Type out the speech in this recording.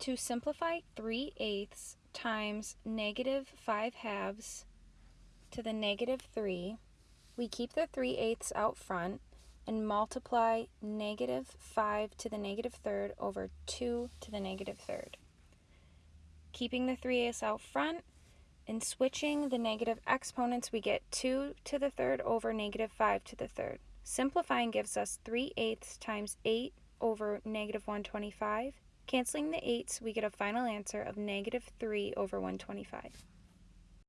To simplify 3 eighths times negative 5 halves to the negative 3, we keep the 3 eighths out front and multiply negative 5 to the negative third over 2 to the negative third. Keeping the 3 eighths out front and switching the negative exponents, we get 2 to the third over negative 5 to the third. Simplifying gives us 3 eighths times 8 over negative 125. Canceling the 8s, we get a final answer of negative 3 over 125.